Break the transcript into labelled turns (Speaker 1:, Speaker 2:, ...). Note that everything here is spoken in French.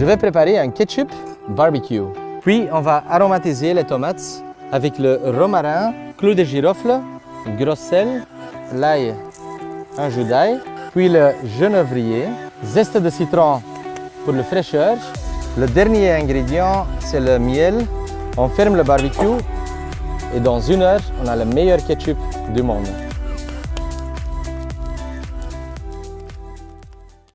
Speaker 1: Je vais préparer un ketchup barbecue. Puis on va aromatiser les tomates avec le romarin, clou de girofle, gros sel, l'ail, un jus d'ail, puis le genévrier, zeste de citron pour le fraîcheur. Le dernier ingrédient, c'est le miel. On ferme le barbecue et dans une heure, on a le meilleur ketchup du monde.